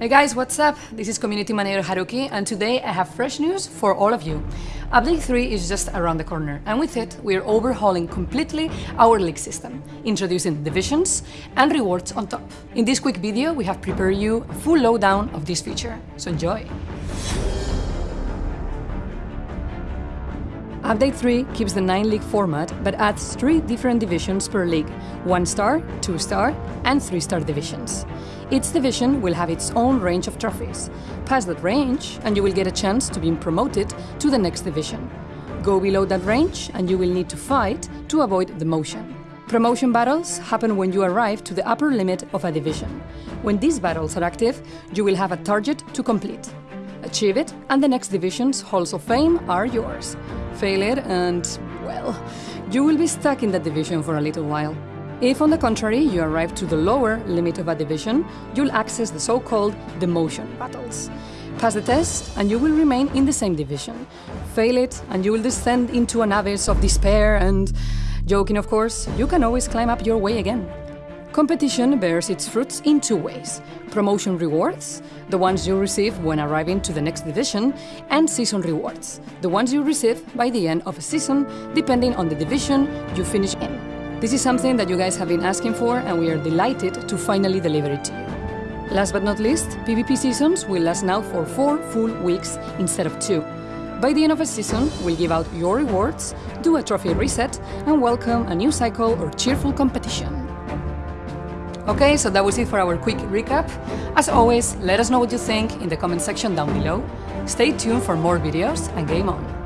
Hey guys, what's up? This is Community Manager Haruki, and today I have fresh news for all of you. Update 3 is just around the corner, and with it, we're overhauling completely our league system, introducing divisions and rewards on top. In this quick video, we have prepared you a full lowdown of this feature, so enjoy! Update 3 keeps the 9 league format but adds 3 different divisions per league 1 star, 2 star, and 3 star divisions. Each division will have its own range of trophies. Pass that range, and you will get a chance to be promoted to the next division. Go below that range, and you will need to fight to avoid demotion. Promotion battles happen when you arrive to the upper limit of a division. When these battles are active, you will have a target to complete. Achieve it, and the next division's halls of fame are yours. Fail it, and, well, you will be stuck in that division for a little while. If, on the contrary, you arrive to the lower limit of a division, you'll access the so-called demotion battles. Pass the test, and you will remain in the same division. Fail it, and you will descend into an abyss of despair and... Joking, of course, you can always climb up your way again. Competition bears its fruits in two ways. Promotion rewards, the ones you receive when arriving to the next division, and season rewards, the ones you receive by the end of a season, depending on the division you finish in. This is something that you guys have been asking for and we are delighted to finally deliver it to you. Last but not least, PvP seasons will last now for 4 full weeks instead of 2. By the end of a season, we'll give out your rewards, do a trophy reset, and welcome a new cycle or cheerful competition. Okay, so that was it for our quick recap. As always, let us know what you think in the comment section down below. Stay tuned for more videos and game on!